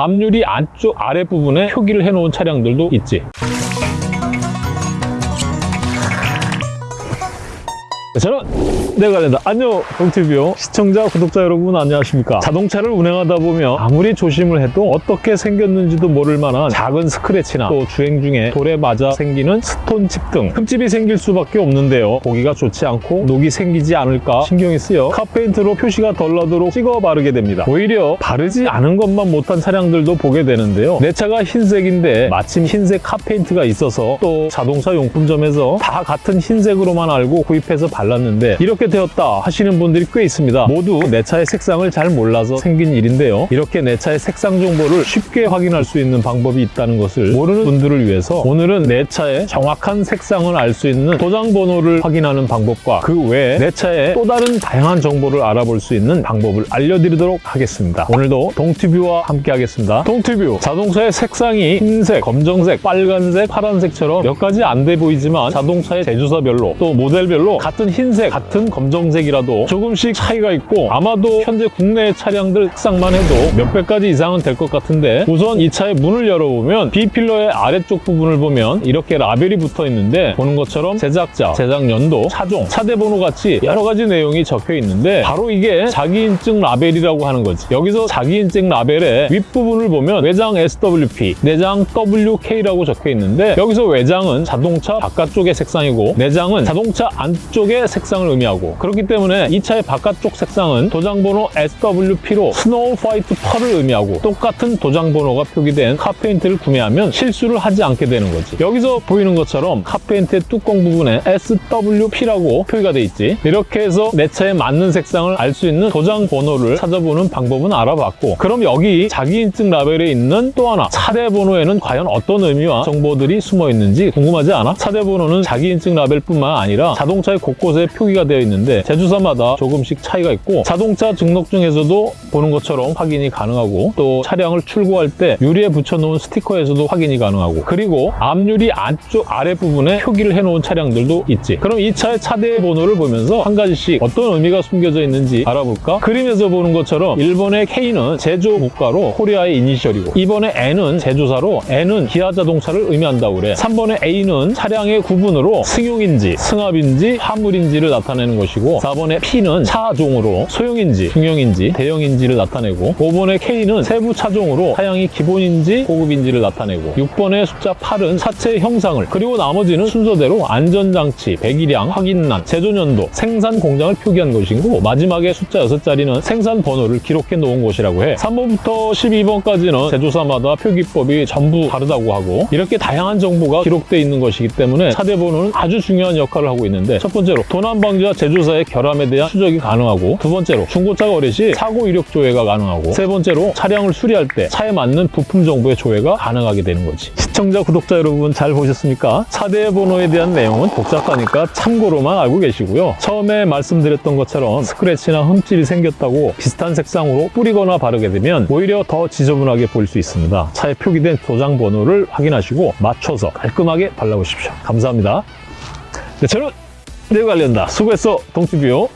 앞유리 안쪽 아랫부분에 표기를 해놓은 차량들도 있지. 저는 내가 된다. 안녕 동티뷰 시청자 구독자 여러분 안녕하십니까? 자동차를 운행하다 보면 아무리 조심을 해도 어떻게 생겼는지도 모를 만한 작은 스크래치나 또 주행 중에 돌에 맞아 생기는 스톤칩 등 흠집이 생길 수밖에 없는데요. 보기가 좋지 않고 녹이 생기지 않을까 신경이 쓰여 카페인트로 표시가 덜 나도록 찍어 바르게 됩니다. 오히려 바르지 않은 것만 못한 차량들도 보게 되는데요. 내 차가 흰색인데 마침 흰색 카페인트가 있어서 또 자동차 용품점에서 다 같은 흰색으로만 알고 구입해서 발 랐는데 이렇게 되었다 하시는 분들이 꽤 있습니다. 모두 내 차의 색상을 잘 몰라서 생긴 일인데요. 이렇게 내 차의 색상 정보를 쉽게 확인할 수 있는 방법이 있다는 것을 모르는 분들을 위해서 오늘은 내 차의 정확한 색상을 알 수 있는 도장 번호를 확인하는 방법과 그 외에 내 차의 또 다른 다양한 정보를 알아볼 수 있는 방법을 알려드리도록 하겠습니다. 오늘도 동티뷰와 함께 하겠습니다. 동티뷰 자동차의 색상이 흰색, 검정색, 빨간색, 파란색처럼 몇 가지 안 돼 보이지만 자동차의 제조사별로 또 모델별로 같은 흰색, 같은 검정색이라도 조금씩 차이가 있고 아마도 현재 국내 차량들 색상만 해도 몇백 가지 이상은 될 것 같은데 우선 이 차의 문을 열어보면 B필러의 아래쪽 부분을 보면 이렇게 라벨이 붙어 있는데 보는 것처럼 제작자, 제작 연도, 차종, 차대 번호 같이 여러 가지 내용이 적혀 있는데 바로 이게 자기인증 라벨이라고 하는 거지. 여기서 자기인증 라벨의 윗부분을 보면 외장 SWP, 내장 WK라고 적혀 있는데 여기서 외장은 자동차 바깥쪽의 색상이고 내장은 자동차 안쪽 의 색상을 의미하고 그렇기 때문에 이 차의 바깥쪽 색상은 도장번호 SWP로 snow white pearl을 의미하고 똑같은 도장번호가 표기된 카페인트를 구매하면 실수를 하지 않게 되는 거지 여기서 보이는 것처럼 카페인트의 뚜껑 부분에 SWP라고 표기가 돼 있지 이렇게 해서 내 차에 맞는 색상을 알 수 있는 도장 번호를 찾아보는 방법은 알아봤고 그럼 여기 자기인증 라벨에 있는 또 하나 차대 번호에는 과연 어떤 의미와 정보들이 숨어 있는지 궁금하지 않아? 차대 번호는 자기인증 라벨뿐만 아니라 자동차의 곳곳 에 표기가 되어 있는데 제조사마다 조금씩 차이가 있고 자동차 등록증에서도 보는 것처럼 확인이 가능하고 또 차량을 출고할 때 유리에 붙여놓은 스티커에서도 확인이 가능하고 그리고 앞유리 안쪽 아랫부분에 표기를 해놓은 차량들도 있지 그럼 이 차의 차대 번호를 보면서 한 가지씩 어떤 의미가 숨겨져 있는지 알아볼까? 그림에서 보는 것처럼 1번의 K는 제조 국가로 코리아의 이니셜이고 2번의 N은 제조사로 N은 기아 자동차를 의미한다고 그래 3번의 A는 차량의 구분으로 승용인지 승합인지 화물 인지를 나타내는 것이고 4번의 P는 차종으로 소형인지 중형인지 대형인지를 나타내고 5번의 K는 세부 차종으로 차량이 기본인지 고급인지를 나타내고 6번의 숫자 8은 차체 형상을 그리고 나머지는 순서대로 안전장치, 배기량, 확인란, 제조년도, 생산 공장을 표기한 것이고 마지막에 숫자 6자리는 생산 번호를 기록해 놓은 것이라고 해. 3번부터 12번까지는 제조사마다 표기법이 전부 다르다고 하고 이렇게 다양한 정보가 기록되어 있는 것이기 때문에 차대 번호는 아주 중요한 역할을 하고 있는데 첫 번째로 도난 방지와 제조사의 결함에 대한 추적이 가능하고 두 번째로 중고차 거래 시 사고 이력 조회가 가능하고 세 번째로 차량을 수리할 때 차에 맞는 부품 정보의 조회가 가능하게 되는 거지. 시청자 구독자 여러분 잘 보셨습니까? 차대 번호에 대한 내용은 복잡하니까 참고로만 알고 계시고요. 처음에 말씀드렸던 것처럼 스크래치나 흠집이 생겼다고 비슷한 색상으로 뿌리거나 바르게 되면 오히려 더 지저분하게 보일 수 있습니다. 차에 표기된 도장 번호를 확인하시고 맞춰서 깔끔하게 발라보십시오. 감사합니다. 네, 저는 내일 관련다. 수고했어 동티뷰